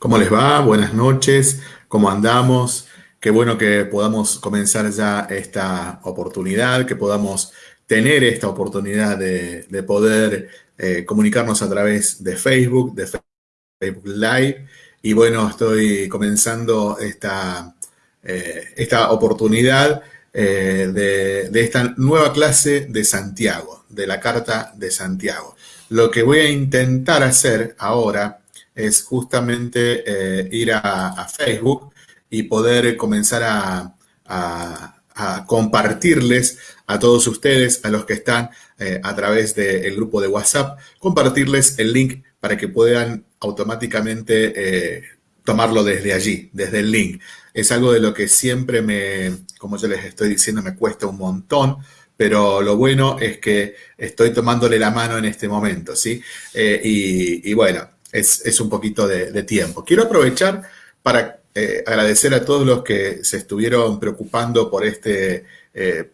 ¿Cómo les va? Buenas noches. ¿Cómo andamos? Qué bueno que podamos comenzar ya esta oportunidad, que podamos tener esta oportunidad de, poder eh, comunicarnos a través de Facebook, de Facebook Live. Y bueno, estoy comenzando esta, eh, esta oportunidad eh, de, de esta nueva clase de Santiago, de la Carta de Santiago. Lo que voy a intentar hacer ahora es justamente eh, ir a, Facebook y poder comenzar a, compartirles a todos ustedes, a los que están eh, a través del grupo de WhatsApp, compartirles el link para que puedan automáticamente eh, tomarlo desde allí, desde el link. Es algo de lo que siempre me, como yo les estoy diciendo, me cuesta un montón, pero lo bueno es que estoy tomándole la mano en este momento, ¿sí? y, bueno, es, un poquito de, tiempo. Quiero aprovechar para eh, agradecer a todos los que se estuvieron preocupando por este eh,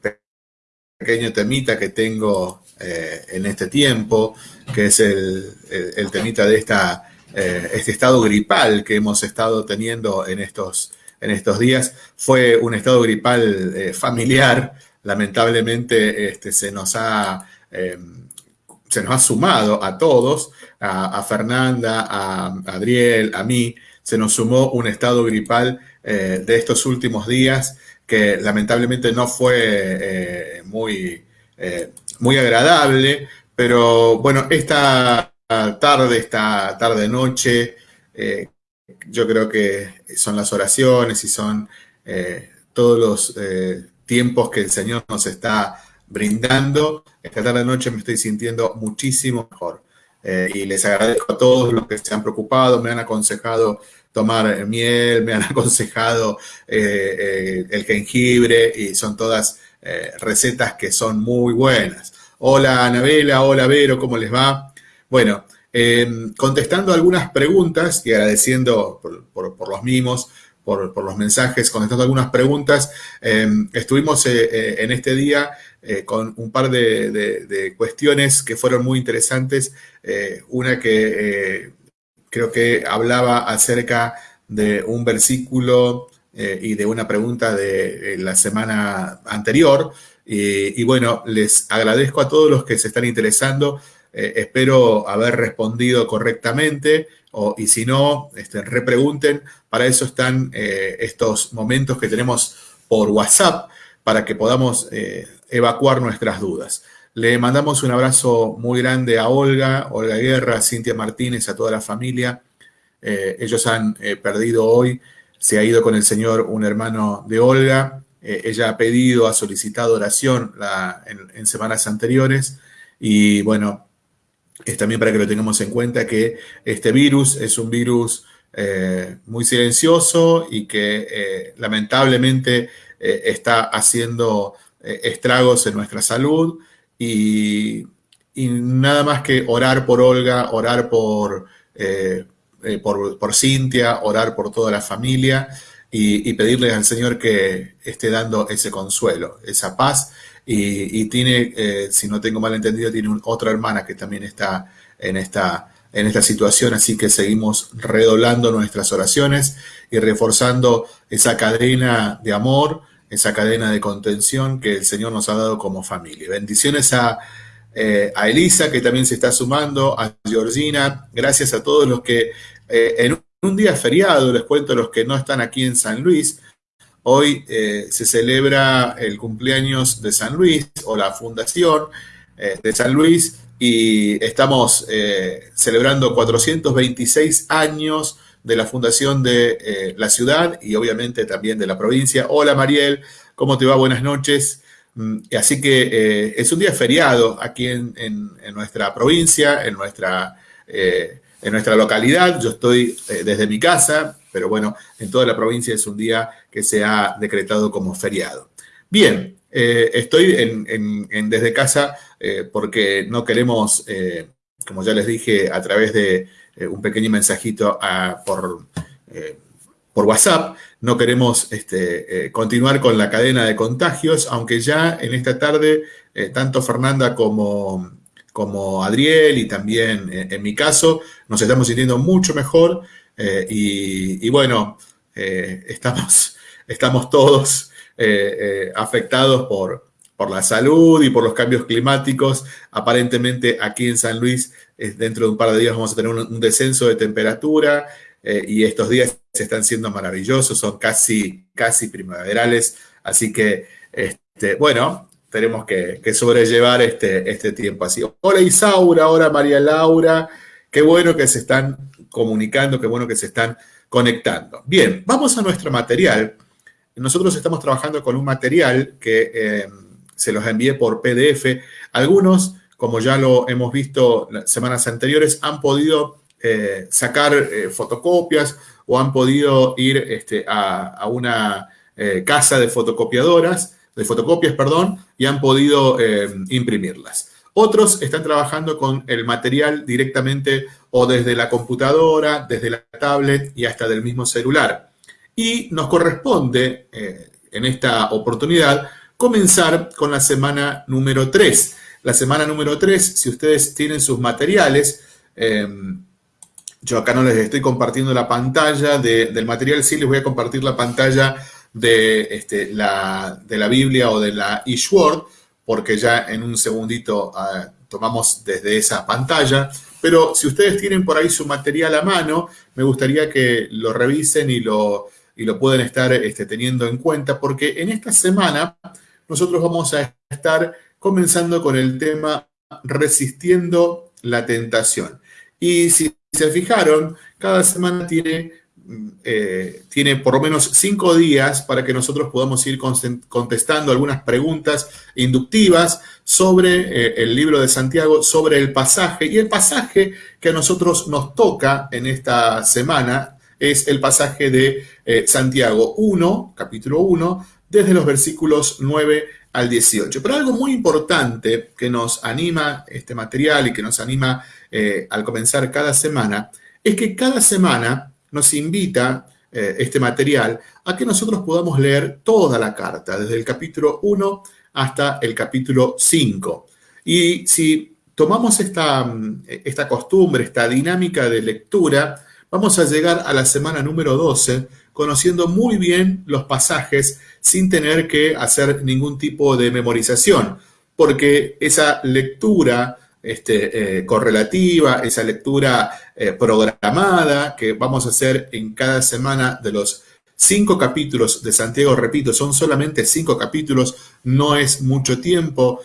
pequeño temita que tengo eh, en este tiempo, que es el, temita de esta, este estado gripal que hemos estado teniendo en estos, en estos días. Fue un estado gripal familiar, lamentablemente este, se nos ha se nos ha sumado a todos, a, Fernanda, a, Adriel, a mí, se nos sumó un estado gripal eh, de estos últimos días que lamentablemente no fue eh, muy, eh, muy agradable, pero bueno, esta tarde, esta tarde-noche, yo creo que son las oraciones y son todos los tiempos que el Señor nos está brindando. Esta tarde noche me estoy sintiendo muchísimo mejor. Eh, y les agradezco a todos los que se han preocupado, me han aconsejado tomar miel, me han aconsejado eh, eh, el jengibre y son todas recetas que son muy buenas. Hola Anabela, hola Vero, ¿cómo les va? Bueno, contestando algunas preguntas y agradeciendo por los mimos, por, los mensajes, contestando algunas preguntas. Em, estuvimos en este día eh, con un par de, cuestiones que fueron muy interesantes. una que creo que hablaba acerca de un versículo y de una pregunta de la semana anterior. Y, bueno, les agradezco a todos los que se están interesando. espero haber respondido correctamente y si no, este, repregunten. Para eso están eh, estos momentos que tenemos por WhatsApp para que podamos eh, evacuar nuestras dudas. Le mandamos un abrazo muy grande a Olga, Olga Guerra, Cintia Martínez, a toda la familia. Eh, ellos han perdido hoy, se ha ido con el Señor un hermano de Olga. ella ha pedido, ha solicitado oración en semanas anteriores y bueno, es también para que lo tengamos en cuenta que este virus es un virus eh, muy silencioso y que eh, lamentablemente eh, está haciendo estragos en nuestra salud y, nada más que orar por Olga, orar por, por, Cintia, orar por toda la familia y, y pedirle al Señor que esté dando ese consuelo, esa paz. Y, tiene, eh, si no tengo mal entendido, tiene otra hermana que también está en esta, en esta situación, así que seguimos redoblando nuestras oraciones y reforzando esa cadena de amor, esa cadena de contención que el Señor nos ha dado como familia. Bendiciones a, eh, Elisa, que también se está sumando, a Georgina, gracias a todos los que eh, en un día feriado, les cuento a los que no están aquí en San Luis, Hoy eh, se celebra el cumpleaños de San Luis o la fundación de San Luis y estamos celebrando 426 años de la fundación de la ciudad y obviamente también de la provincia. Hola Mariel, ¿cómo te va? Buenas noches. Mm, así que es un día feriado aquí en, nuestra provincia, en nuestra, en nuestra localidad. Yo estoy desde mi casa, pero bueno, en toda la provincia es un día que se ha decretado como feriado. Bien, eh, estoy en, desde casa eh, porque no queremos, eh, como ya les dije, a través de un pequeño mensajito por, por WhatsApp, no queremos este, continuar con la cadena de contagios, aunque ya en esta tarde, tanto Fernanda como, como Adriel y también en mi caso, nos estamos sintiendo mucho mejor y, bueno, estamos, estamos todos afectados por, por la salud y por los cambios climáticos. Aparentemente aquí en San Luis, dentro de un par de días vamos a tener un, descenso de temperatura y estos días están siendo maravillosos, son casi, casi primaverales. Así que, este, bueno, tenemos que, sobrellevar este, este tiempo así. Hola Isaura, hola María Laura, qué bueno que se están comunicando, qué bueno que se están conectando. Bien, vamos a nuestro material. Nosotros estamos trabajando con un material que eh, se los envié por PDF. Algunos, como ya lo hemos visto semanas anteriores, han podido eh, sacar eh, fotocopias o han podido ir este, a, una eh, casa de fotocopiadoras, de fotocopias, perdón, y han podido imprimirlas. Otros están trabajando con el material directamente o desde la computadora, desde la tablet y hasta del mismo celular. Y nos corresponde, en esta oportunidad, comenzar con la semana número 3. La semana número 3, si ustedes tienen sus materiales, yo acá no les estoy compartiendo la pantalla del material, sí les voy a compartir la pantalla de, este, la, de la Biblia o de la eSword, porque ya en un segundito ah, tomamos desde esa pantalla. Pero si ustedes tienen por ahí su material a mano, me gustaría que lo revisen y lo, y lo pueden estar este, teniendo en cuenta, porque en esta semana nosotros vamos a estar comenzando con el tema resistiendo la tentación. Y si se fijaron, cada semana tiene, eh, tiene por lo menos cinco días para que nosotros podamos ir contestando algunas preguntas inductivas sobre eh, el libro de Santiago, sobre el pasaje. Y el pasaje que a nosotros nos toca en esta semana es el pasaje de eh, Santiago 1, capítulo 1, desde los versículos 9 al 18. Pero algo muy importante que nos anima este material y que nos anima eh, al comenzar cada semana es que cada semana nos invita eh, este material a que nosotros podamos leer toda la carta, desde el capítulo 1 hasta el capítulo 5. Y si tomamos esta, esta costumbre, esta dinámica de lectura, vamos a llegar a la semana número 12 conociendo muy bien los pasajes sin tener que hacer ningún tipo de memorización, porque esa lectura este, eh, correlativa, esa lectura eh, programada que vamos a hacer en cada semana de los cinco capítulos de Santiago, repito, son solamente cinco capítulos, no es mucho tiempo,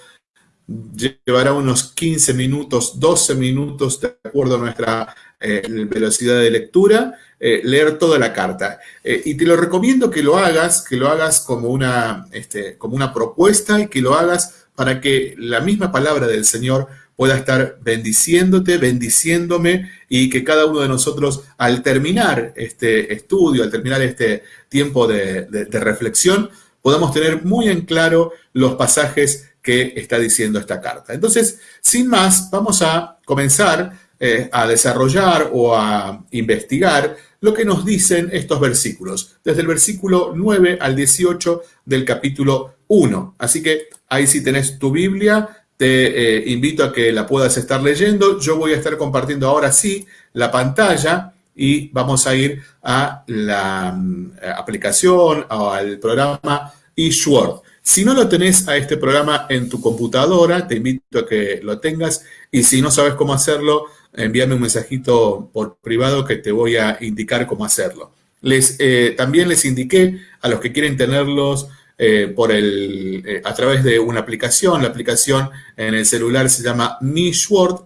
llevará unos 15 minutos, 12 minutos de acuerdo a nuestra eh, velocidad de lectura, eh, leer toda la carta. Eh, y te lo recomiendo que lo hagas, que lo hagas como una, este, como una propuesta y que lo hagas para que la misma palabra del Señor pueda estar bendiciéndote, bendiciéndome y que cada uno de nosotros al terminar este estudio, al terminar este tiempo de, de reflexión, podamos tener muy en claro los pasajes que está diciendo esta carta. Entonces, sin más, vamos a comenzar eh, a desarrollar o a investigar lo que nos dicen estos versículos, desde el versículo 9 al 18 del capítulo 1. Así que ahí si tenés tu Biblia, te eh, invito a que la puedas estar leyendo. Yo voy a estar compartiendo ahora sí la pantalla y vamos a ir a la mm, aplicación o al programa eSword. Si no lo tenés a este programa en tu computadora, te invito a que lo tengas y si no sabes cómo hacerlo, envíame un mensajito por privado que te voy a indicar cómo hacerlo. Les, eh, también les indiqué a los que quieren tenerlos eh, por el, eh, a través de una aplicación. La aplicación en el celular se llama Nishword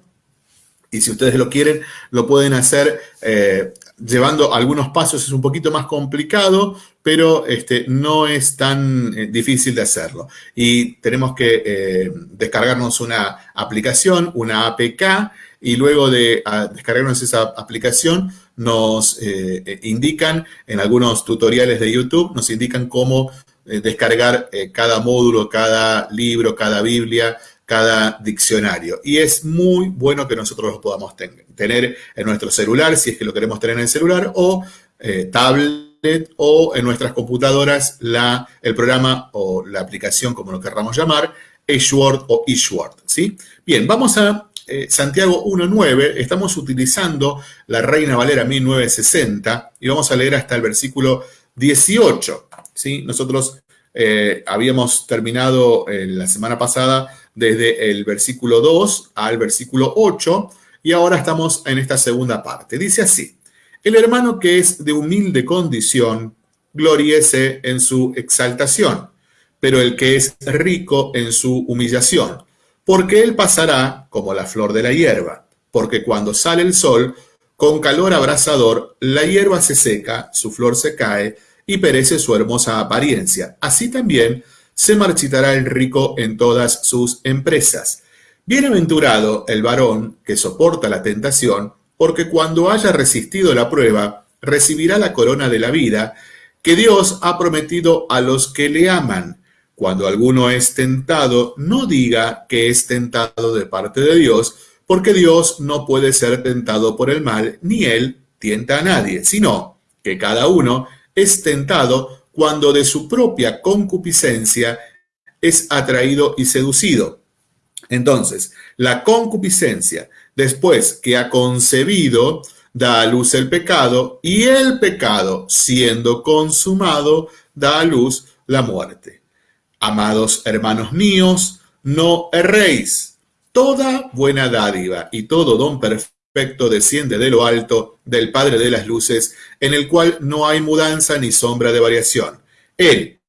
y si ustedes lo quieren, lo pueden hacer llevando algunos pasos. Es un poquito más complicado, pero este, no es tan difícil de hacerlo. Y tenemos que descargarnos una aplicación, una APK, y luego de descargarnos esa aplicación nos eh, eh, indican en algunos tutoriales de YouTube, nos indican cómo eh, descargar cada módulo, cada libro, cada Biblia, cada diccionario. Y es muy bueno que nosotros lo podamos tener en nuestro celular, si es que lo queremos tener en el celular, o tablet, o en nuestras computadoras, la, el programa o la aplicación, como lo querramos llamar, eSword o eSword, ¿sí? Bien, vamos a eh, Santiago 1.9, estamos utilizando la Reina Valera 1960 y vamos a leer hasta el versículo 18. ¿sí? Nosotros eh, habíamos terminado eh, la semana pasada desde el versículo 2 al versículo 8 y ahora estamos en esta segunda parte. Dice así, el hermano que es de humilde condición, gloriese en su exaltación, pero el que es rico en su humillación, porque él pasará como la flor de la hierba, porque cuando sale el sol, con calor abrasador, la hierba se seca, su flor se cae, y perece su hermosa apariencia. Así también se marchitará el rico en todas sus empresas. Bienaventurado el varón que soporta la tentación, porque cuando haya resistido la prueba, recibirá la corona de la vida que Dios ha prometido a los que le aman. Cuando alguno es tentado, no diga que es tentado de parte de Dios, porque Dios no puede ser tentado por el mal, ni él tienta a nadie, sino que cada uno es tentado cuando de su propia concupiscencia es atraído y seducido. Entonces, la concupiscencia, después que ha concebido, da a luz el pecado, y el pecado, siendo consumado, da a luz la muerte. Amados hermanos míos, no erréis. Toda buena dádiva y todo don perfecto desciende de lo alto, del Padre de las Luces, en el cual no hay mudanza ni sombra de variación. Él,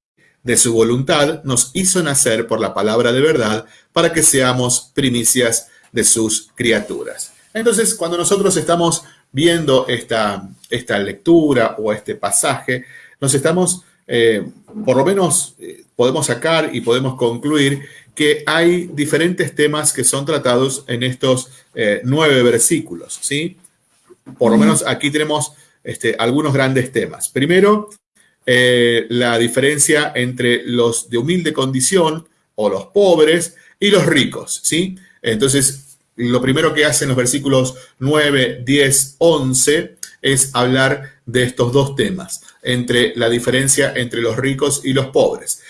de su voluntad, nos hizo nacer por la palabra de verdad para que seamos primicias de sus criaturas. Entonces, cuando nosotros estamos viendo esta, esta lectura o este pasaje, nos estamos, eh, por lo menos eh, podemos sacar y podemos concluir que hay diferentes temas que son tratados en estos eh, nueve versículos, ¿sí? Por lo menos aquí tenemos este, algunos grandes temas. Primero, la diferencia entre los de humilde condición o los pobres y los ricos, ¿sí? Entonces, lo primero que hacen los versículos 9, 10, 11 es hablar de estos dos temas, entre la diferencia entre los ricos y los pobres.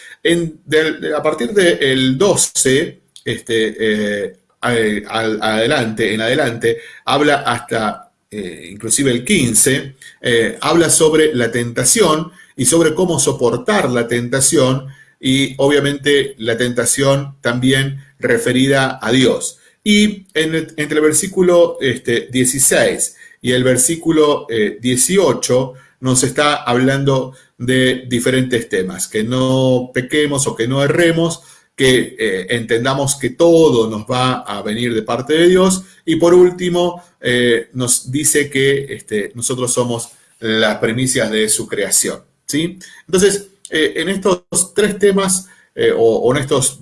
A partir del 12, este, eh, adelante, en adelante, habla hasta eh, inclusive el 15, eh, habla sobre la tentación y sobre cómo soportar la tentación y obviamente la tentación también referida a Dios. Y entre el versículo este, 16 y el versículo 18 nos está hablando de diferentes temas, que no pequemos o que no erremos, que eh, entendamos que todo nos va a venir de parte de Dios y por último eh, nos dice que este, nosotros somos las primicias de su creación. ¿sí? Entonces, eh, en estos tres temas o, o, en estos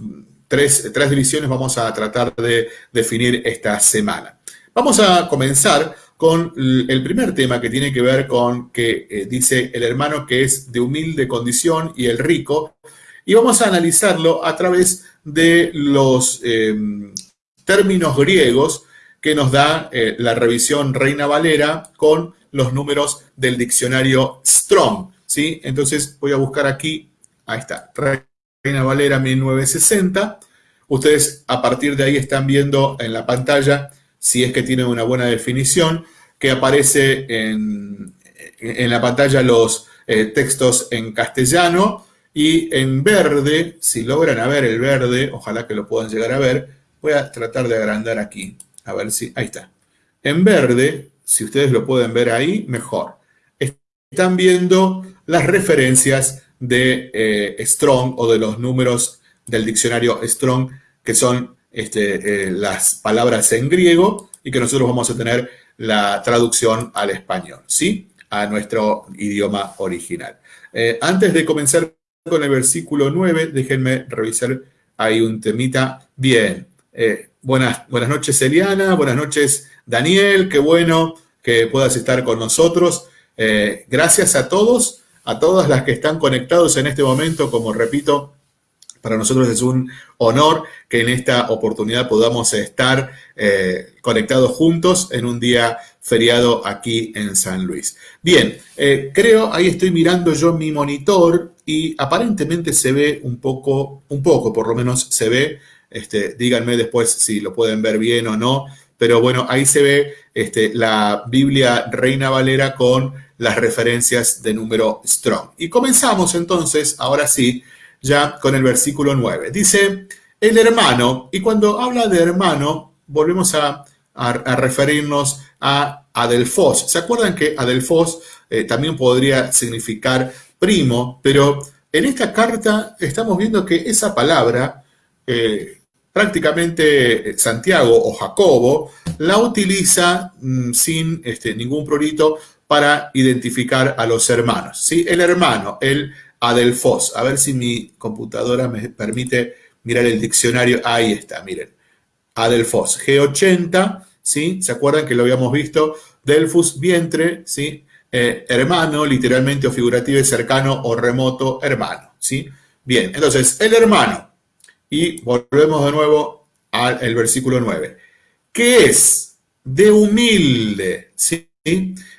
tres, tres divisiones vamos a tratar de definir esta semana. Vamos a comenzar con el primer tema que tiene que ver con que eh, dice el hermano que es de humilde condición y el rico, y vamos a analizarlo a través de los em, términos griegos que nos da eh, la revisión Reina Valera con los números del diccionario Strong. ¿sí? Entonces voy a buscar aquí, ahí está, Reina Valera 1960. Ustedes a partir de ahí están viendo en la pantalla si es que tiene una buena definición, que aparece en, la pantalla los eh, textos en castellano y en verde, si logran a ver el verde, ojalá que lo puedan llegar a ver, voy a tratar de agrandar aquí, a ver si, ahí está. En verde, si ustedes lo pueden ver ahí, mejor. Están viendo las referencias de eh, Strong o de los números del diccionario Strong, que son este, eh, las palabras en griego y que nosotros vamos a tener la traducción al español, ¿sí? A nuestro idioma original. Eh, antes de comenzar con el versículo 9, déjenme revisar ahí un temita. Bien, eh, buenas, buenas noches Eliana, buenas noches Daniel, qué bueno que puedas estar con nosotros. gracias a todos, a todas las que están conectados en este momento, como repito, para nosotros es un honor que en esta oportunidad podamos estar eh, conectados juntos en un día feriado aquí en San Luis. Bien, eh, creo, ahí estoy mirando yo mi monitor y aparentemente se ve un poco, un poco por lo menos se ve este, díganme después si lo pueden ver bien o no, pero bueno, ahí se ve este, la Biblia Reina Valera con las referencias de número strong. Y comenzamos entonces, ahora sí, ya con el versículo 9. Dice, el hermano, y cuando habla de hermano, volvemos a, referirnos a Adelfos. ¿Se acuerdan que Adelfos eh, también podría significar primo? Pero en esta carta estamos viendo que esa palabra, eh, prácticamente Santiago o Jacobo, la utiliza mm, sin este, ningún prurito para identificar a los hermanos. ¿sí? El hermano, el Adelfos. A ver si mi computadora me permite mirar el diccionario. Ahí está, miren. Adelfos. G80, ¿sí? ¿Se acuerdan que lo habíamos visto? Delfus, vientre, ¿sí? Eh, hermano, literalmente o figurativo, cercano o remoto, hermano, ¿sí? Bien, entonces, el hermano. Y volvemos de nuevo al versículo 9. ¿Qué es? De humilde, ¿sí?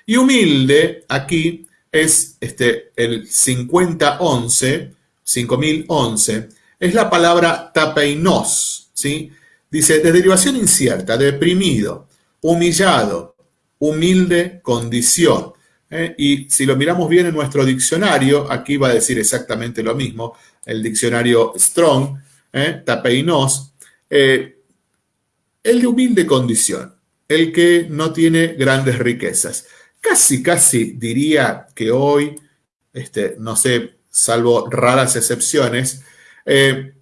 Y humilde aquí es este, el 5011, 5011, es la palabra tapeinos, ¿sí? Dice, de derivación incierta, deprimido, humillado, humilde condición. ¿eh? Y si lo miramos bien en nuestro diccionario, aquí va a decir exactamente lo mismo, el diccionario Strong, ¿eh? tapeinos, eh, el de humilde condición el que no tiene grandes riquezas. Casi, casi diría que hoy, este, no sé, salvo raras excepciones, eh,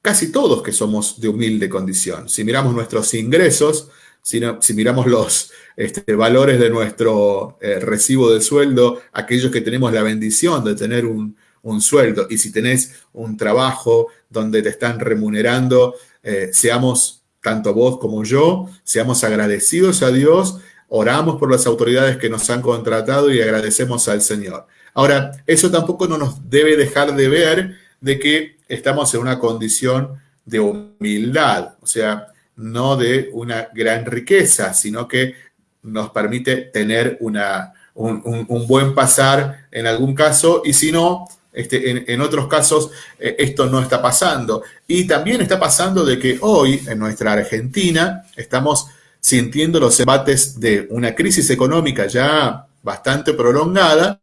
casi todos que somos de humilde condición. Si miramos nuestros ingresos, si, miramos los este, valores de nuestro eh, recibo de sueldo, aquellos que tenemos la bendición de tener un, sueldo, y si tenés un trabajo donde te están remunerando, eh, seamos tanto vos como yo, seamos agradecidos a Dios, oramos por las autoridades que nos han contratado y agradecemos al Señor. Ahora, eso tampoco no nos debe dejar de ver de que estamos en una condición de humildad, o sea, no de una gran riqueza, sino que nos permite tener una, un, buen pasar en algún caso y si no, este, en, otros casos eh, esto no está pasando. Y también está pasando de que hoy en nuestra Argentina estamos sintiendo los embates de una crisis económica ya bastante prolongada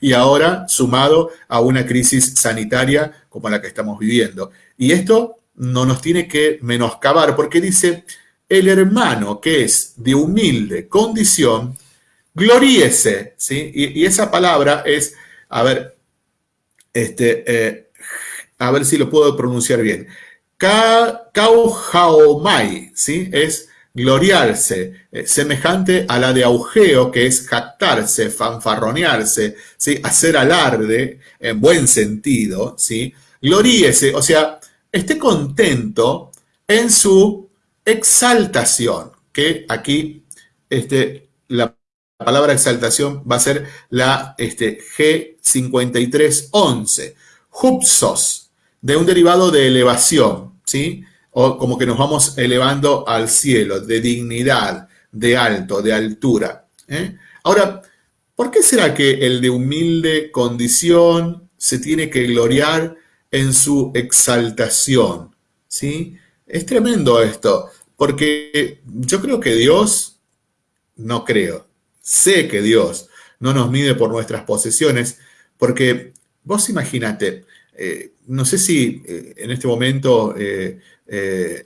y ahora sumado a una crisis sanitaria como la que estamos viviendo. Y esto no nos tiene que menoscabar porque dice, el hermano que es de humilde condición, gloríese, ¿sí? Y, esa palabra es, a ver, este, eh, a ver si lo puedo pronunciar bien. Kauhaomai, ¿sí? Es gloriarse, eh, semejante a la de augeo, que es jactarse, fanfarronearse, ¿sí? hacer alarde, en buen sentido, ¿sí? gloríese, o sea, esté contento en su exaltación, que aquí este, la la palabra exaltación va a ser la este, G5311. Hupsos, de un derivado de elevación, ¿sí? O como que nos vamos elevando al cielo, de dignidad, de alto, de altura. ¿eh? Ahora, ¿por qué será que el de humilde condición se tiene que gloriar en su exaltación? ¿Sí? Es tremendo esto, porque yo creo que Dios, no creo, Sé que Dios no nos mide por nuestras posesiones, porque vos imagínate, eh, no sé si eh, en este momento eh,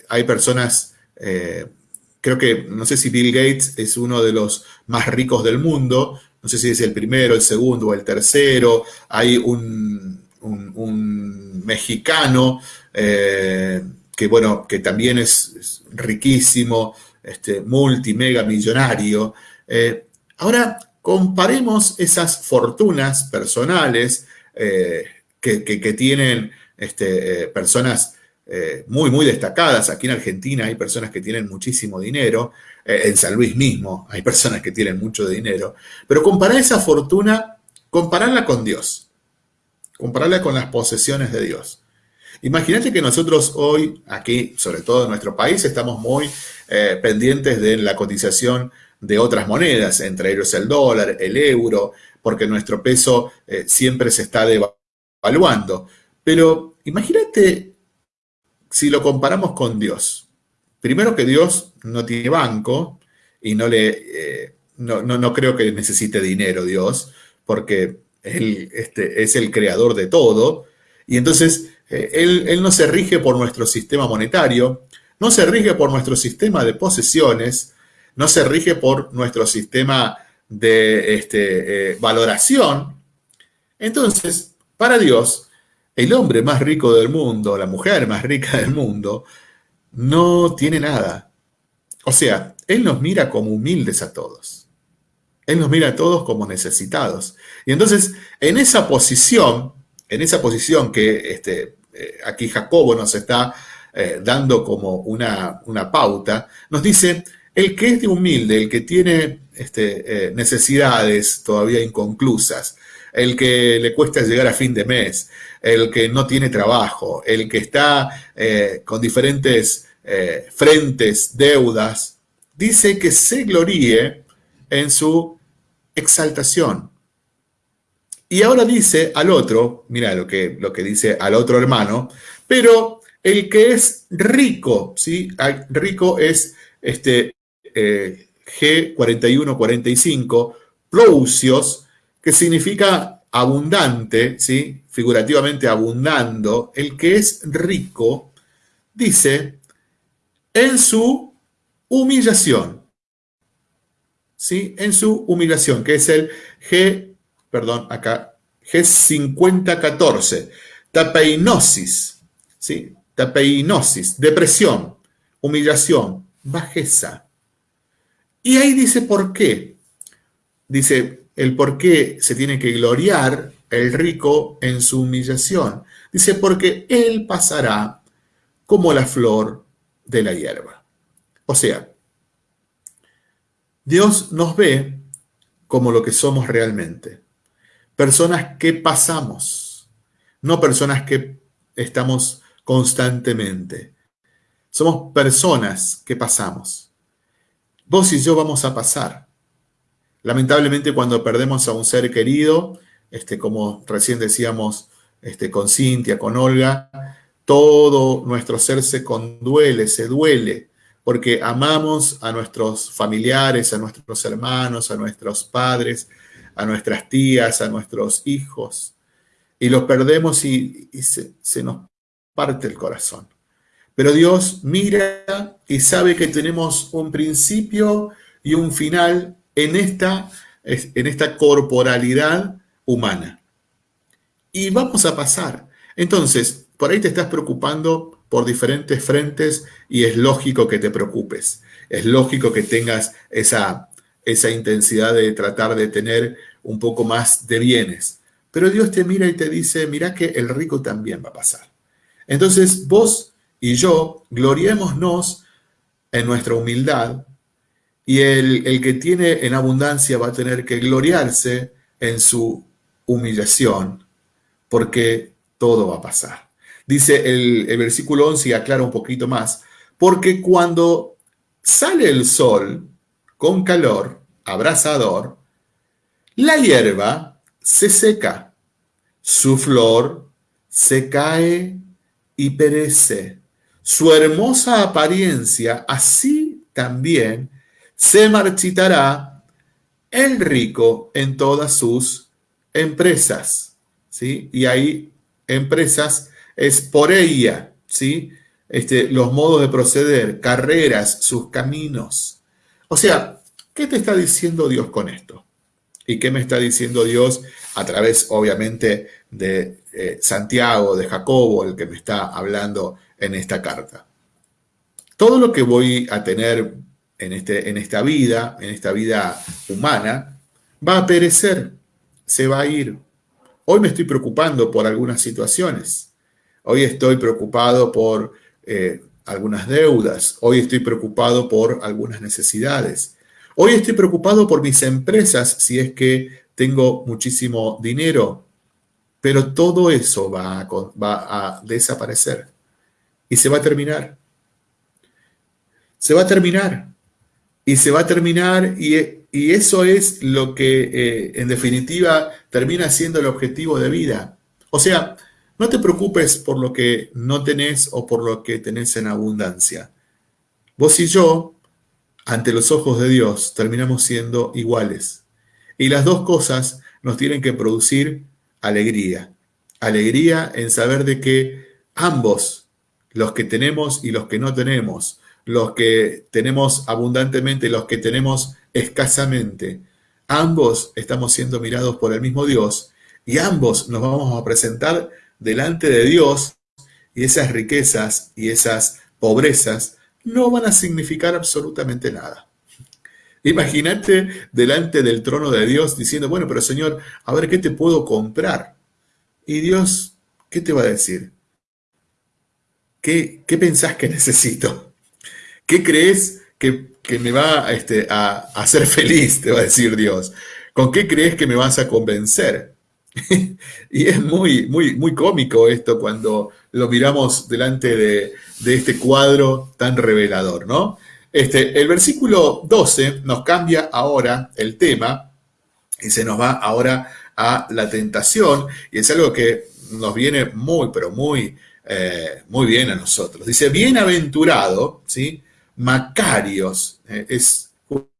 hay personas, creo que, no sé si Bill Gates es uno de los más ricos del mundo, no sé si es el primero, el segundo o el tercero, hay un, mexicano que, bueno, que también es, riquísimo, este, multimega millonario, Ahora, comparemos esas fortunas personales que, tienen este, eh, personas eh, muy, muy destacadas. Aquí en Argentina hay personas que tienen muchísimo dinero, en San Luis mismo hay personas que tienen mucho dinero, pero comparar esa fortuna, compararla con Dios, compararla con las posesiones de Dios. Imagínate que nosotros hoy, aquí, sobre todo en nuestro país, estamos muy pendientes de la cotización de otras monedas, entre ellos el dólar, el euro, porque nuestro peso eh, siempre se está devaluando. Pero imagínate si lo comparamos con Dios, primero que Dios no tiene banco y no le, eh, no, no, creo que necesite dinero Dios, porque Él este, es el creador de todo, y entonces eh, él, él no se rige por nuestro sistema monetario, no se rige por nuestro sistema de posesiones, no se rige por nuestro sistema de este, eh, valoración. Entonces, para Dios, el hombre más rico del mundo, la mujer más rica del mundo, no tiene nada. O sea, Él nos mira como humildes a todos. Él nos mira a todos como necesitados. Y entonces, en esa posición, en esa posición que este, eh, aquí Jacobo nos está eh, dando como una, una pauta, nos dice, el que es de humilde, el que tiene este, eh, necesidades todavía inconclusas, el que le cuesta llegar a fin de mes, el que no tiene trabajo, el que está eh, con diferentes eh, frentes, deudas, dice que se gloríe en su exaltación. Y ahora dice al otro, mira lo que, lo que dice al otro hermano, pero el que es rico, ¿sí? Rico es este, eh, G4145, plousios, que significa abundante, ¿sí? figurativamente abundando, el que es rico, dice, en su humillación, ¿sí? en su humillación, que es el G, perdón, acá, G5014, tapeinosis, ¿sí? tapeinosis, depresión, humillación, bajeza. Y ahí dice por qué. Dice el por qué se tiene que gloriar el rico en su humillación. Dice porque él pasará como la flor de la hierba. O sea, Dios nos ve como lo que somos realmente. Personas que pasamos, no personas que estamos constantemente. Somos personas que pasamos. Vos y yo vamos a pasar. Lamentablemente cuando perdemos a un ser querido, este, como recién decíamos este, con Cintia, con Olga, todo nuestro ser se conduele, se duele, porque amamos a nuestros familiares, a nuestros hermanos, a nuestros padres, a nuestras tías, a nuestros hijos, y los perdemos y, se nos parte el corazón. Pero Dios mira y sabe que tenemos un principio y un final en esta, en esta corporalidad humana. Y vamos a pasar. Entonces, por ahí te estás preocupando por diferentes frentes y es lógico que te preocupes. Es lógico que tengas esa, esa intensidad de tratar de tener un poco más de bienes. Pero Dios te mira y te dice, mira que el rico también va a pasar. Entonces vos y yo, gloriémonos en nuestra humildad, y el, que tiene en abundancia va a tener que gloriarse en su humillación, porque todo va a pasar. Dice el, el versículo 11 y aclara un poquito más, porque cuando sale el sol con calor, abrasador, la hierba se seca, su flor se cae y perece su hermosa apariencia, así también se marchitará el rico en todas sus empresas. ¿sí? Y ahí empresas es por ella, ¿sí? Este, los modos de proceder, carreras, sus caminos. O sea, ¿qué te está diciendo Dios con esto? ¿Y qué me está diciendo Dios a través, obviamente, de eh, Santiago, de Jacobo, el que me está hablando en esta carta. Todo lo que voy a tener en, este, en esta vida, en esta vida humana, va a perecer, se va a ir. Hoy me estoy preocupando por algunas situaciones. Hoy estoy preocupado por eh, algunas deudas. Hoy estoy preocupado por algunas necesidades. Hoy estoy preocupado por mis empresas si es que tengo muchísimo dinero. Pero todo eso va va a desaparecer y se va a terminar. Se va a terminar. Y se va a terminar y, eso es lo que eh, en definitiva termina siendo el objetivo de vida. O sea, No te preocupes por lo que no tenés o por lo que tenés en abundancia. Vos y yo, ante los ojos de Dios, terminamos siendo iguales. Y las dos cosas nos tienen que producir alegría. Alegría en saber de que ambos, los que tenemos y los que no tenemos, los que tenemos abundantemente y los que tenemos escasamente, ambos estamos siendo mirados por el mismo Dios y ambos nos vamos a presentar delante de Dios y esas riquezas y esas pobrezas no van a significar absolutamente nada. Imagínate delante del trono de Dios diciendo, bueno, pero Señor, a ver, ¿qué te puedo comprar? Y Dios, ¿qué te va a decir? ¿Qué, qué pensás que necesito? ¿Qué crees que, me va este, a, hacer feliz? Te va a decir Dios. ¿Con qué crees que me vas a convencer? y es muy, muy, muy cómico esto cuando lo miramos delante de, de este cuadro tan revelador, ¿no? Este, el versículo 12 nos cambia ahora el tema y se nos va ahora a la tentación y es algo que nos viene muy, pero muy, eh, muy bien a nosotros. Dice, bienaventurado, ¿sí? Macarios, eh, es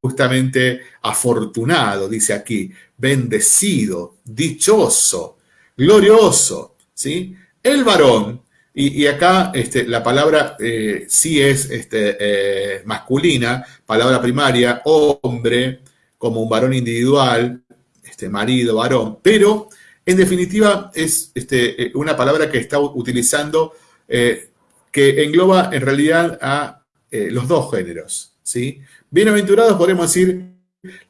justamente afortunado, dice aquí, bendecido, dichoso, glorioso, ¿sí? El varón y, acá este, la palabra eh, sí es este, eh, masculina, palabra primaria, hombre, como un varón individual, este, marido, varón, pero en definitiva es este, una palabra que está utilizando que engloba en realidad a los dos géneros. ¿sí? Bienaventurados podemos decir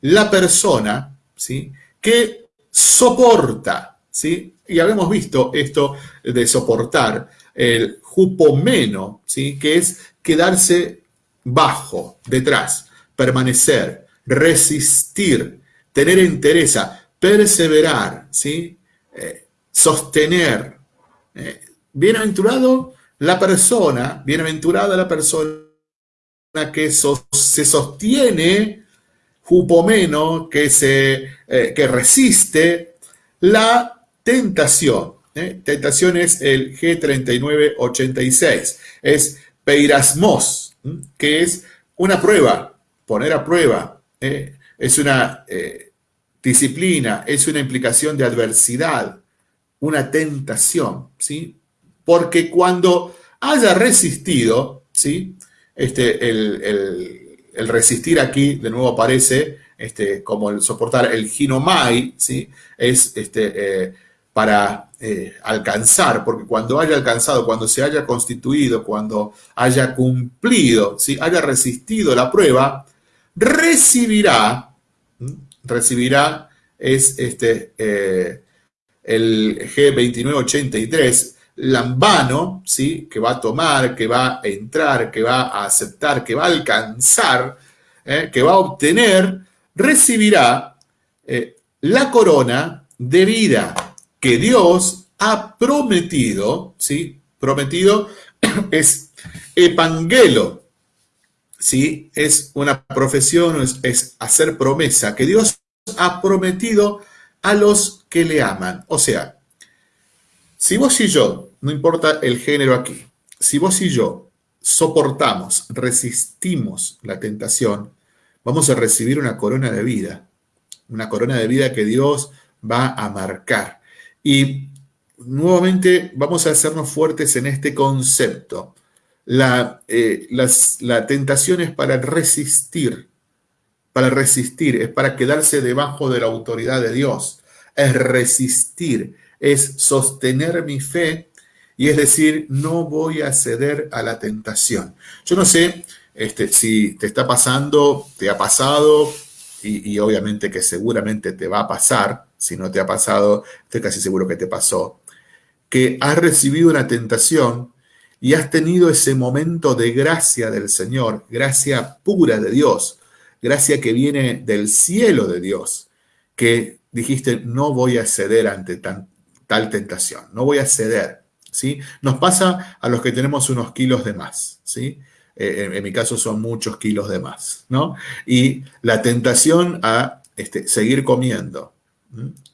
la persona ¿sí? que soporta. ¿sí? Y habíamos visto esto de soportar el jupomeno, ¿sí? que es quedarse bajo, detrás, permanecer, resistir, tener entereza, perseverar, ¿sí? Eh, sostener. Eh, bienaventurado la persona, bienaventurada la persona que se sostiene, jupomeno, que, se, eh, que resiste la tentación. ¿eh? Tentación es el G3986, es peirasmos, que es una prueba, poner a prueba, ¿eh? es una disciplina, es una implicación de adversidad, una tentación, ¿sí? Porque cuando haya resistido, ¿sí? Este, el, resistir aquí, de nuevo aparece, este, como el soportar el ginomai, ¿sí? Es este, para eh, alcanzar, porque cuando haya alcanzado, cuando se haya constituido, cuando haya cumplido, si haya resistido la prueba, recibirá, recibirá, es este, eh, el G2983, lambano, ¿sí? que va a tomar, que va a entrar, que va a aceptar, que va a alcanzar, ¿eh? que va a obtener, recibirá la corona de vida que Dios ha prometido, ¿sí? Prometido es epangelo, ¿sí? Es una profesión, es, hacer promesa, que Dios ha prometido a los que le aman. O sea, si vos y yo, no importa el género aquí, si vos y yo soportamos, resistimos la tentación, vamos a recibir una corona de vida, una corona de vida que Dios va a marcar. Y nuevamente vamos a hacernos fuertes en este concepto. La, eh, la tentación es para resistir, para resistir, es para quedarse debajo de la autoridad de Dios, es resistir, es sostener mi fe y es decir, no voy a ceder a la tentación. Yo no sé este, si te está pasando, te ha pasado, y, obviamente que seguramente te va a pasar, si no te ha pasado, estoy casi seguro que te pasó, que has recibido una tentación y has tenido ese momento de gracia del Señor, gracia pura de Dios, gracia que viene del cielo de Dios, que dijiste, no voy a ceder ante tal tentación, no voy a ceder. ¿Sí? Nos pasa a los que tenemos unos kilos de más. ¿sí? Eh, en, mi caso son muchos kilos de más, ¿no? Y la tentación a este, seguir comiendo,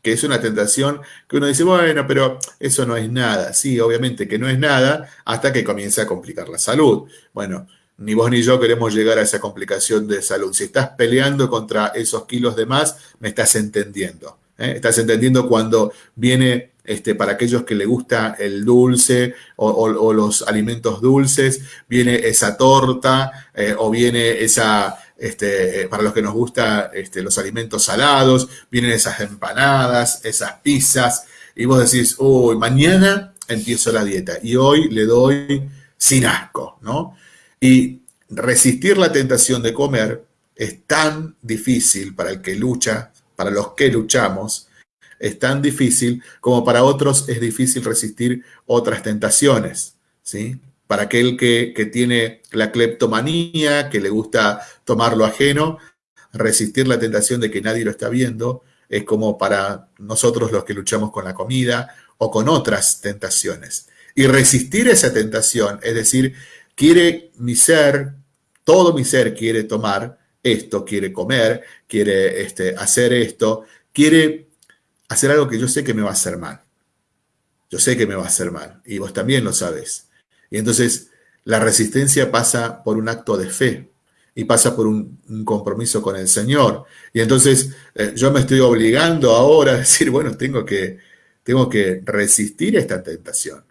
que es una tentación que uno dice, bueno, pero eso no es nada. Sí, obviamente que no es nada hasta que comienza a complicar la salud. Bueno, ni vos ni yo queremos llegar a esa complicación de salud. Si estás peleando contra esos kilos de más, me estás entendiendo. ¿eh? Estás entendiendo cuando viene, este, para aquellos que le gusta el dulce o, los alimentos dulces, viene esa torta eh, o viene esa, este, eh, para los que nos gustan este, los alimentos salados, vienen esas empanadas, esas pizzas, y vos decís, uy, mañana empiezo la dieta y hoy le doy sin asco, ¿no? Y resistir la tentación de comer es tan difícil para el que lucha, para los que luchamos, es tan difícil como para otros es difícil resistir otras tentaciones, ¿sí? Para aquel que, que tiene la cleptomanía, que le gusta tomar lo ajeno, resistir la tentación de que nadie lo está viendo, es como para nosotros los que luchamos con la comida o con otras tentaciones. Y resistir esa tentación, es decir, quiere mi ser, todo mi ser quiere tomar esto, quiere comer, quiere este, hacer esto, quiere hacer algo que yo sé que me va a hacer mal. Yo sé que me va a hacer mal y vos también lo sabes. Y entonces la resistencia pasa por un acto de fe y pasa por un, compromiso con el Señor. Y entonces eh, yo me estoy obligando ahora a decir, bueno, tengo que, tengo que resistir esta tentación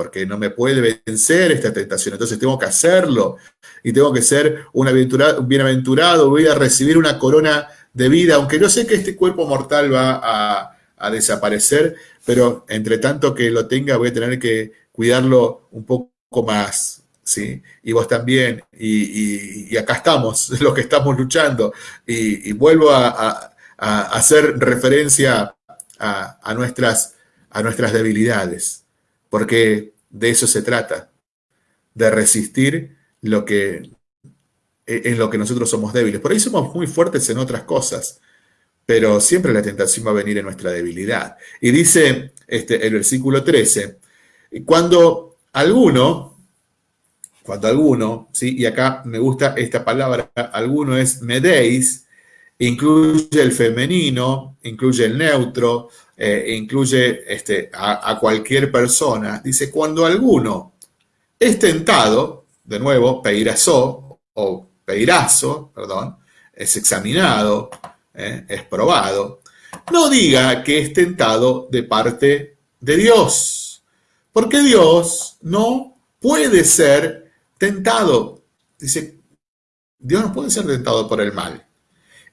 porque no me puede vencer esta tentación, entonces tengo que hacerlo y tengo que ser un, bienaventurado, voy a recibir una corona de vida, aunque yo sé que este cuerpo mortal va a, desaparecer, pero entre tanto que lo tenga voy a tener que cuidarlo un poco más, ¿sí? Y vos también, y, acá estamos, los que estamos luchando, y, vuelvo a, hacer referencia a, nuestras, a nuestras debilidades porque de eso se trata, de resistir lo que, en lo que nosotros somos débiles. Por ahí somos muy fuertes en otras cosas, pero siempre la tentación va a venir en nuestra debilidad. Y dice este, el versículo 13, cuando alguno, cuando alguno, ¿sí? y acá me gusta esta palabra, alguno es medéis, incluye el femenino, incluye el neutro, eh, incluye este, a, cualquier persona, dice, cuando alguno es tentado, de nuevo, peirazo, o peirazo, perdón, es examinado, eh, es probado, no diga que es tentado de parte de Dios, porque Dios no puede ser tentado. Dice, Dios no puede ser tentado por el mal.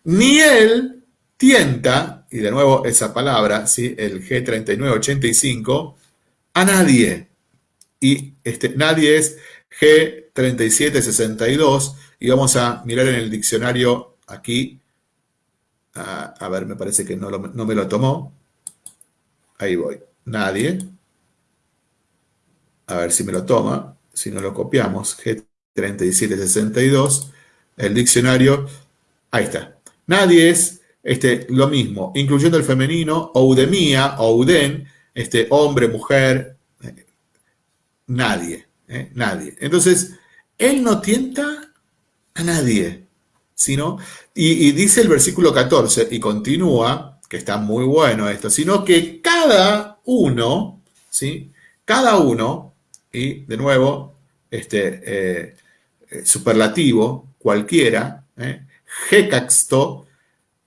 Ni Él tienta y de nuevo esa palabra, ¿sí? el G3985, a nadie. Y este, nadie es G3762 y vamos a mirar en el diccionario aquí. A, ver, me parece que no, no me lo tomó. Ahí voy. Nadie. A ver si me lo toma. Si no lo copiamos. G3762. El diccionario. Ahí está. Nadie es este, lo mismo, incluyendo el femenino, oudemia, ouden, este, hombre, mujer, eh, nadie, eh, nadie. Entonces, él no tienta a nadie, sino, y, dice el versículo 14, y continúa, que está muy bueno esto, sino que cada uno, ¿sí? Cada uno, y de nuevo, este, eh, superlativo, cualquiera, eh,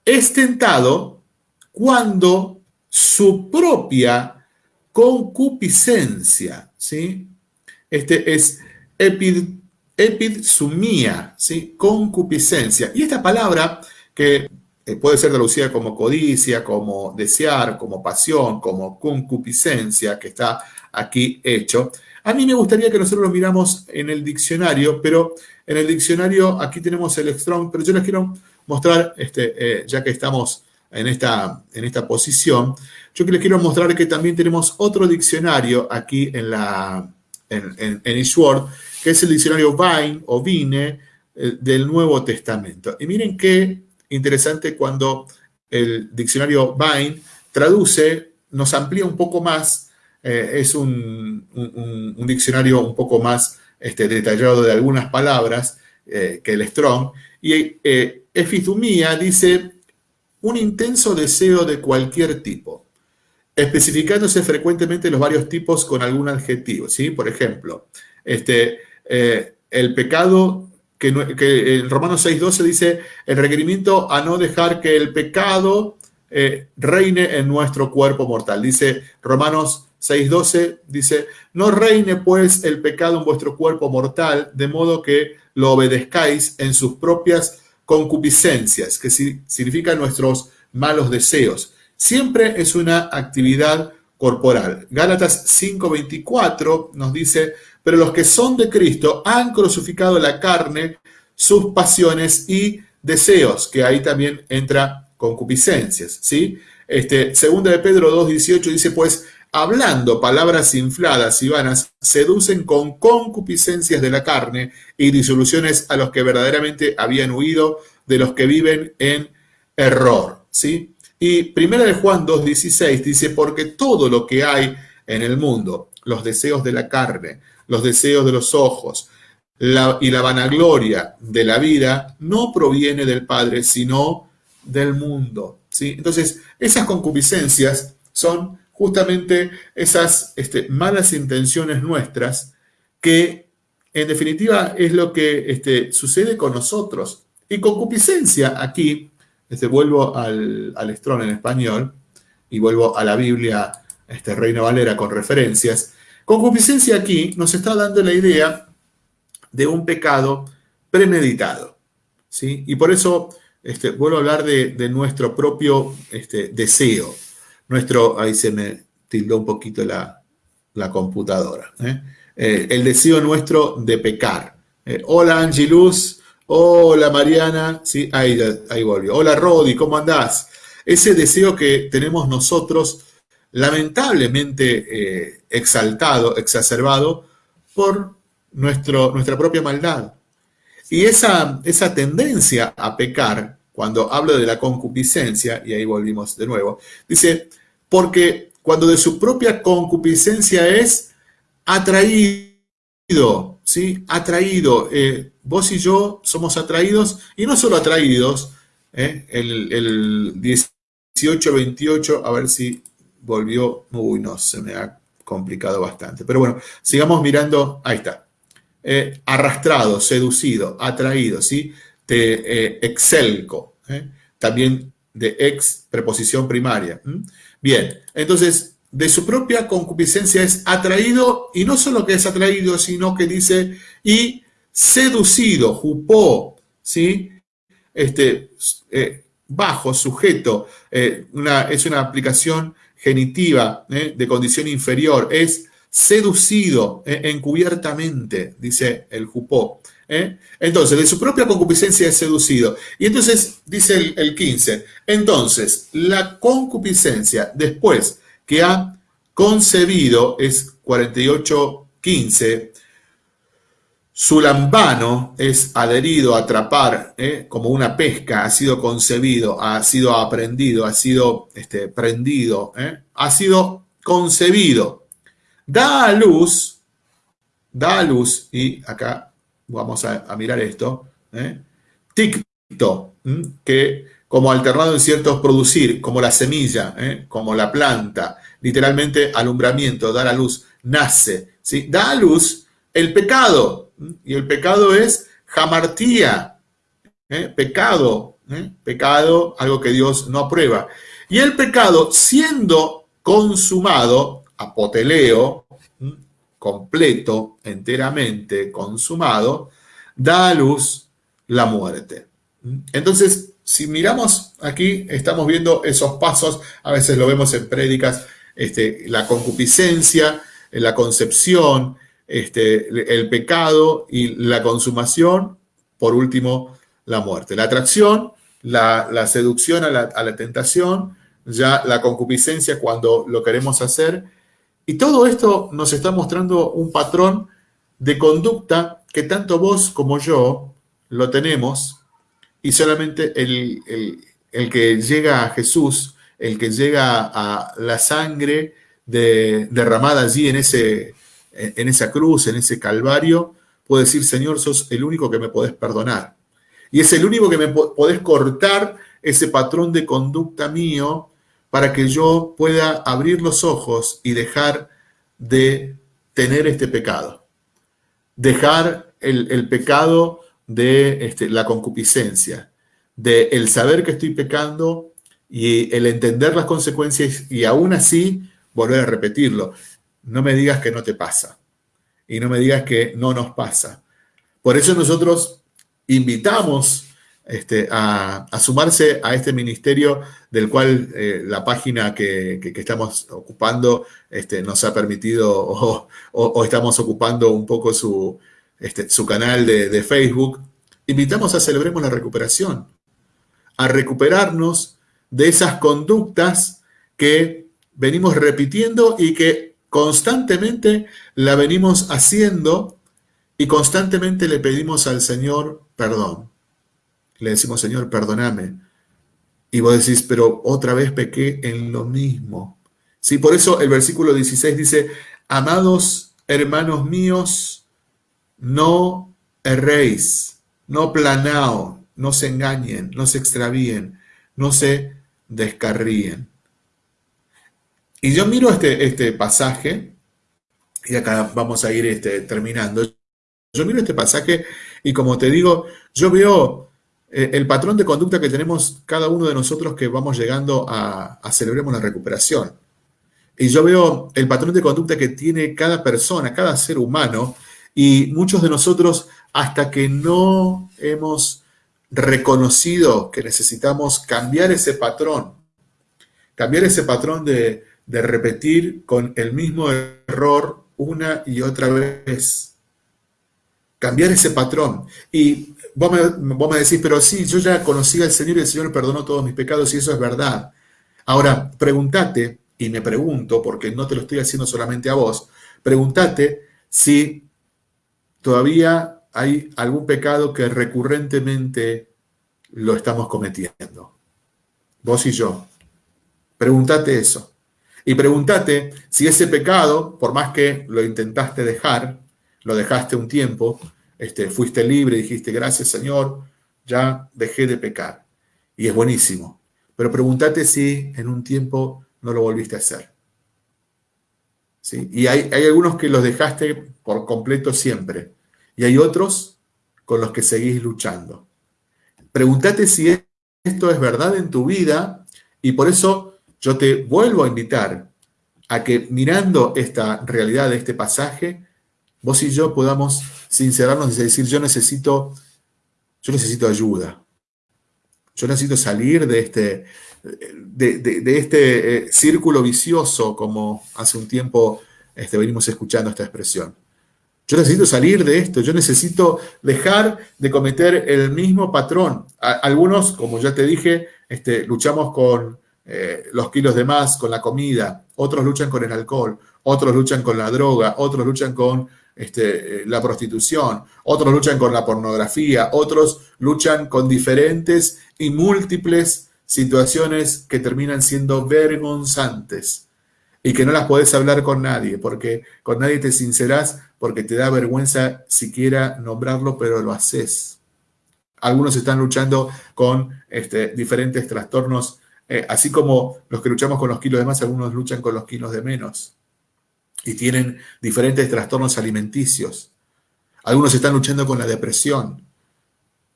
es tentado cuando su propia concupiscencia, ¿sí? Este es epid, epidsumía, ¿sí? Concupiscencia. Y esta palabra que eh, puede ser traducida como codicia, como desear, como pasión, como concupiscencia, que está aquí hecho. A mí me gustaría que nosotros lo miramos en el diccionario, pero en el diccionario aquí tenemos el Strong, pero yo les quiero mostrar, este, eh, ya que estamos en esta, en esta posición, yo les quiero mostrar que también tenemos otro diccionario aquí en, la, en, en, que es el diccionario Vine o Vine eh, del Nuevo Testamento. Y miren qué interesante cuando el diccionario Vine traduce, nos amplía un poco más, eh, es un, un, diccionario un poco más este, detallado de algunas palabras que el Strong, y Efidumía dice un intenso deseo de cualquier tipo, especificándose frecuentemente los varios tipos con algún adjetivo, ¿sí? Por ejemplo, este, eh, el pecado, que, en Romanos 6.12 dice, el requerimiento a no dejar que el pecado eh, reine en nuestro cuerpo mortal. Dice Romanos 6.12, dice, no reine pues el pecado en vuestro cuerpo mortal, de modo que lo obedezcáis en sus propias concupiscencias, que significan nuestros malos deseos. Siempre es una actividad corporal. Gálatas 5:24 nos dice, pero los que son de Cristo han crucificado la carne, sus pasiones y deseos, que ahí también entra concupiscencias, ¿sí? Este, segunda de Pedro 2:18 dice, pues hablando palabras infladas y vanas, seducen con concupiscencias de la carne y disoluciones a los que verdaderamente habían huido de los que viven en error. ¿sí? Y primera de Juan 2.16 dice, porque todo lo que hay en el mundo, los deseos de la carne, los deseos de los ojos y la vanagloria de la vida, no proviene del Padre, sino del mundo. ¿sí? Entonces, esas concupiscencias son justamente esas este, malas intenciones nuestras que en definitiva es lo que este, sucede con nosotros. Y concupiscencia aquí, este, vuelvo al, al en español y vuelvo a la Biblia este, Reina Valera con referencias. Concupiscencia aquí nos está dando la idea de un pecado premeditado. ¿sí? Y por eso este, vuelvo a hablar de, nuestro propio este, deseo nuestro, ahí se me tildó un poquito la, computadora, ¿eh? Eh, el deseo nuestro de pecar. Eh, hola Angelus, hola Mariana, sí, ahí, ahí volvió. Hola Rodi, ¿cómo andás? Ese deseo que tenemos nosotros, lamentablemente exaltado, exacerbado por nuestro, nuestra propia maldad. Y esa, esa tendencia a pecar, cuando hablo de la concupiscencia, y ahí volvimos de nuevo, dice, porque cuando de su propia concupiscencia es atraído, ¿sí? Atraído. Eh, vos y yo somos atraídos, y no solo atraídos, ¿eh? el, el 18-28, a ver si volvió, uy, no, se me ha complicado bastante. Pero bueno, sigamos mirando, ahí está. Eh, arrastrado, seducido, atraído, ¿sí? Te excelco, también de ex, preposición primaria. Bien, entonces, de su propia concupiscencia es atraído, y no solo que es atraído, sino que dice, y seducido, jupó, ¿sí? Este, eh, bajo, sujeto, eh, una, es una aplicación genitiva ¿eh? de condición inferior, es seducido encubiertamente, dice el jupó. Entonces, de su propia concupiscencia es seducido. Y entonces dice el, el 15, entonces la concupiscencia después que ha concebido es 48.15, su lambano es adherido, atrapar, ¿eh? como una pesca, ha sido concebido, ha sido aprendido, ha sido este, prendido, ¿eh? ha sido concebido. Da a luz, da a luz, y acá vamos a, mirar esto, ¿eh? ticto, que como alternado en ciertos producir, como la semilla, ¿eh? como la planta, literalmente alumbramiento, dar a luz, nace, ¿sí? da a luz el pecado, y el pecado es jamartía, ¿eh? pecado, ¿eh? pecado, algo que Dios no aprueba. Y el pecado, siendo consumado, apoteleo, completo, enteramente consumado, da a luz la muerte. Entonces, si miramos aquí, estamos viendo esos pasos, a veces lo vemos en prédicas, este, la concupiscencia, la concepción, este, el pecado y la consumación, por último, la muerte. La atracción, la, seducción a la, tentación, ya la concupiscencia cuando lo queremos hacer, y todo esto nos está mostrando un patrón de conducta que tanto vos como yo lo tenemos y solamente el, que llega a Jesús, el que llega a la sangre derramada allí en, ese, en esa cruz, en ese calvario, puede decir, Señor, sos el único que me podés perdonar. Y es el único que me podés cortar ese patrón de conducta mío para que yo pueda abrir los ojos y dejar de tener este pecado. Dejar el, pecado de este, la concupiscencia, de el saber que estoy pecando y el entender las consecuencias y aún así volver a repetirlo. No me digas que no te pasa y no me digas que no nos pasa. Por eso nosotros invitamos este, a, sumarse a este ministerio del cual eh, la página que, estamos ocupando este, nos ha permitido o, estamos ocupando un poco su, este, su canal de, de Facebook. Invitamos a Celebremos la Recuperación, a recuperarnos de esas conductas que venimos repitiendo y que constantemente la venimos haciendo y constantemente le pedimos al Señor perdón. Le decimos, Señor, perdóname. Y vos decís, pero otra vez pequé en lo mismo. Sí, por eso el versículo 16 dice, amados hermanos míos, no erréis, no planao, no se engañen, no se extravíen, no se descarríen. Y yo miro este, este pasaje, y acá vamos a ir este, terminando. Yo miro este pasaje y como te digo, yo veo eh, el patrón de conducta que tenemos cada uno de nosotros que vamos llegando a, a celebremos la recuperación. Y yo veo el patrón de conducta que tiene cada persona, cada ser humano, y muchos de nosotros, hasta que no hemos reconocido que necesitamos cambiar ese patrón, cambiar ese patrón de, de repetir con el mismo error una y otra vez. Cambiar ese patrón. Y vos me, decís, pero sí, yo ya conocí al Señor y el Señor me perdonó todos mis pecados y eso es verdad. Ahora, pregúntate, y me pregunto, porque no te lo estoy haciendo solamente a vos, pregúntate si todavía hay algún pecado que recurrentemente lo estamos cometiendo. Vos y yo. Pregúntate eso. Y pregúntate si ese pecado, por más que lo intentaste dejar, lo dejaste un tiempo, este, fuiste libre, dijiste, gracias Señor, ya dejé de pecar. Y es buenísimo. Pero pregúntate si en un tiempo no lo volviste a hacer. ¿Sí? Y hay, hay algunos que los dejaste por completo siempre. Y hay otros con los que seguís luchando. Pregúntate si esto es verdad en tu vida y por eso yo te vuelvo a invitar a que mirando esta realidad de este pasaje, vos y yo podamos sincerarnos y decir, yo necesito, yo necesito ayuda. Yo necesito salir de este, de, este eh, círculo vicioso, como hace un tiempo este, venimos escuchando esta expresión. Yo necesito salir de esto, yo necesito dejar de cometer el mismo patrón. algunos, como ya te dije, este, luchamos con eh, los kilos de más con la comida, otros luchan con el alcohol, otros luchan con la droga, otros luchan con este, eh, la prostitución, otros luchan con la pornografía, otros luchan con diferentes y múltiples situaciones que terminan siendo vergonzantes y que no las podés hablar con nadie, porque con nadie te sincerás, porque te da vergüenza siquiera nombrarlo, pero lo haces. Algunos están luchando con este, diferentes trastornos eh, así como los que luchamos con los kilos de más, algunos luchan con los kilos de menos y tienen diferentes trastornos alimenticios. Algunos están luchando con la depresión.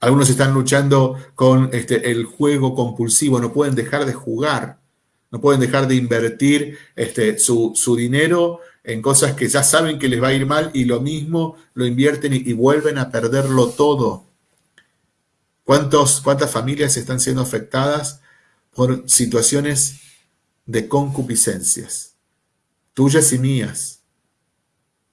Algunos están luchando con este, el juego compulsivo. No pueden dejar de jugar. No pueden dejar de invertir este, su, dinero en cosas que ya saben que les va a ir mal y lo mismo lo invierten y, vuelven a perderlo todo. ¿Cuántos, ¿Cuántas familias están siendo afectadas por situaciones de concupiscencias, tuyas y mías.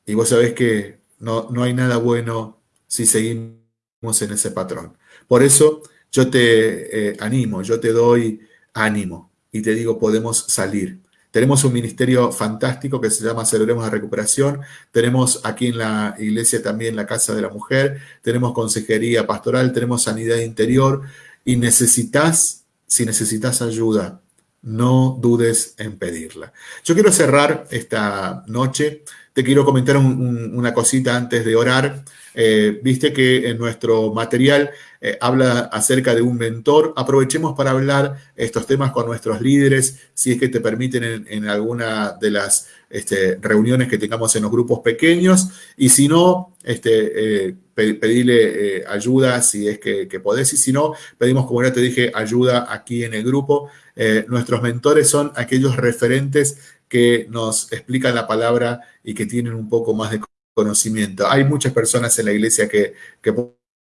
Y vos sabés que no, no hay nada bueno si seguimos en ese patrón. Por eso yo te eh, animo, yo te doy ánimo y te digo, podemos salir. Tenemos un ministerio fantástico que se llama Celebremos la Recuperación. Tenemos aquí en la iglesia también la Casa de la Mujer. Tenemos consejería pastoral, tenemos sanidad interior. Y necesitas si necesitas ayuda, no dudes en pedirla. Yo quiero cerrar esta noche te quiero comentar una cosita antes de orar. Eh, viste que en nuestro material eh, habla acerca de un mentor. Aprovechemos para hablar estos temas con nuestros líderes, si es que te permiten en, alguna de las este, reuniones que tengamos en los grupos pequeños. Y si no, este, eh, pedirle ayuda si es que, que, podés. Y si no, pedimos, como ya te dije, ayuda aquí en el grupo. nuestros mentores son aquellos referentes que nos explican la palabra y que tienen un poco más de conocimiento. Hay muchas personas en la iglesia que,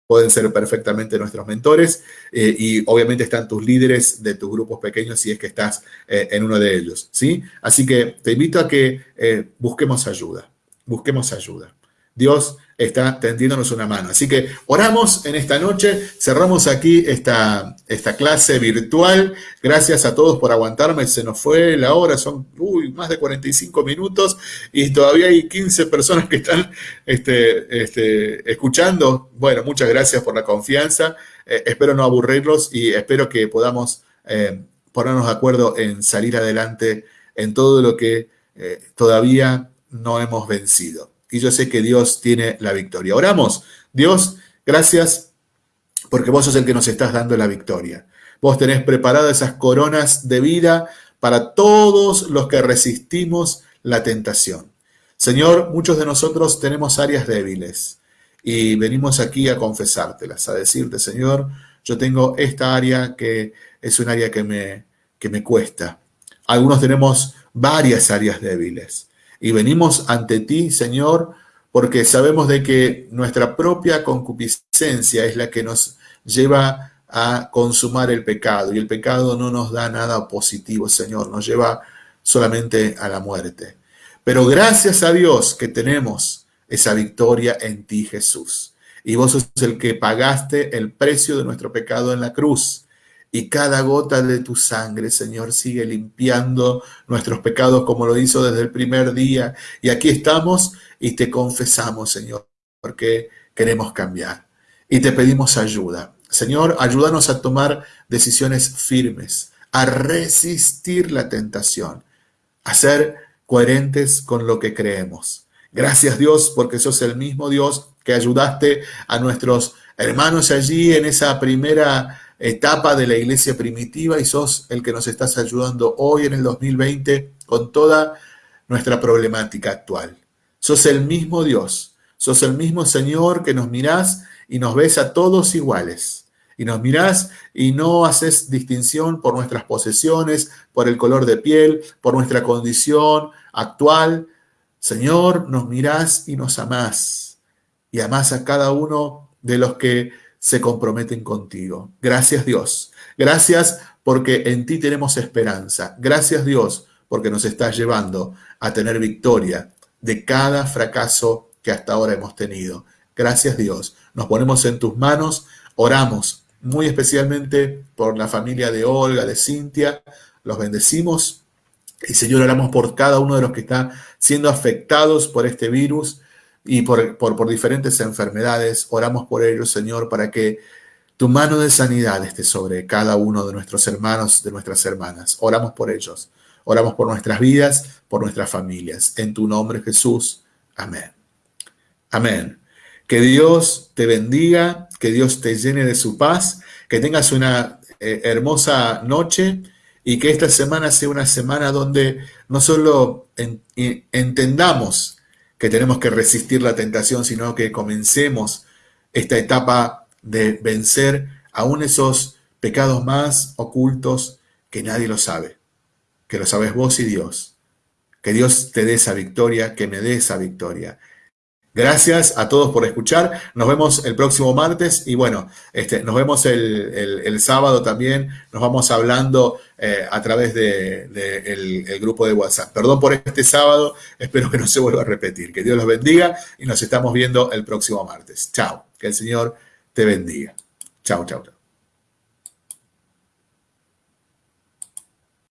pueden ser perfectamente nuestros mentores eh, y obviamente están tus líderes de tus grupos pequeños si es que estás eh, en uno de ellos, ¿sí? Así que te invito a que eh, busquemos ayuda, busquemos ayuda. Dios está tendiéndonos una mano. Así que oramos en esta noche, cerramos aquí esta, esta clase virtual. Gracias a todos por aguantarme, se nos fue la hora, son más de 45 minutos y todavía hay 15 personas que están este, este, escuchando. Bueno, muchas gracias por la confianza, eh, espero no aburrirlos y espero que podamos eh, ponernos de acuerdo en salir adelante en todo lo que eh, todavía no hemos vencido y yo sé que Dios tiene la victoria. Oramos, Dios, gracias porque vos sos el que nos estás dando la victoria. Vos tenés preparadas esas coronas de vida para todos los que resistimos la tentación. Señor, muchos de nosotros tenemos áreas débiles y venimos aquí a confesártelas, a decirte, Señor, yo tengo esta área que es un área que me, que me cuesta. Algunos tenemos varias áreas débiles. Y venimos ante ti, Señor, porque sabemos de que nuestra propia concupiscencia es la que nos lleva a consumar el pecado. Y el pecado no nos da nada positivo, Señor, nos lleva solamente a la muerte. Pero gracias a Dios que tenemos esa victoria en ti, Jesús. Y vos sos el que pagaste el precio de nuestro pecado en la cruz y cada gota de tu sangre, Señor, sigue limpiando nuestros pecados como lo hizo desde el primer día. Y aquí estamos y te confesamos, Señor, porque queremos cambiar. Y te pedimos ayuda. Señor, ayúdanos a tomar decisiones firmes, a resistir la tentación, a ser coherentes con lo que creemos. Gracias Dios, porque sos el mismo Dios que ayudaste a nuestros hermanos allí en esa primera etapa de la iglesia primitiva y sos el que nos estás ayudando hoy en el 2020 con toda nuestra problemática actual. Sos el mismo Dios, sos el mismo Señor que nos mirás y nos ves a todos iguales. Y nos mirás y no haces distinción por nuestras posesiones, por el color de piel, por nuestra condición actual. Señor, nos mirás y nos amás. Y amás a cada uno de los que se comprometen contigo. Gracias Dios. Gracias porque en ti tenemos esperanza. Gracias Dios porque nos estás llevando a tener victoria de cada fracaso que hasta ahora hemos tenido. Gracias Dios. Nos ponemos en tus manos, oramos muy especialmente por la familia de Olga, de Cintia, los bendecimos y Señor oramos por cada uno de los que están siendo afectados por este virus y por, por, diferentes enfermedades. Oramos por ellos, Señor, para que tu mano de sanidad esté sobre cada uno de nuestros hermanos, de nuestras hermanas. Oramos por ellos. Oramos por nuestras vidas, por nuestras familias. En tu nombre, Jesús. Amén. Amén. Que Dios te bendiga, que Dios te llene de su paz, que tengas una eh, hermosa noche y que esta semana sea una semana donde no solo entendamos que tenemos que resistir la tentación, sino que comencemos esta etapa de vencer aún esos pecados más ocultos que nadie lo sabe, que lo sabes vos y Dios. Que Dios te dé esa victoria, que me dé esa victoria. Gracias a todos por escuchar. Nos vemos el próximo martes y bueno, este, nos vemos el, sábado también. Nos vamos hablando eh, a través del de, el grupo de WhatsApp. Perdón por este sábado, espero que no se vuelva a repetir. Que Dios los bendiga y nos estamos viendo el próximo martes. Chao, que el Señor te bendiga. Chao, chao, chao.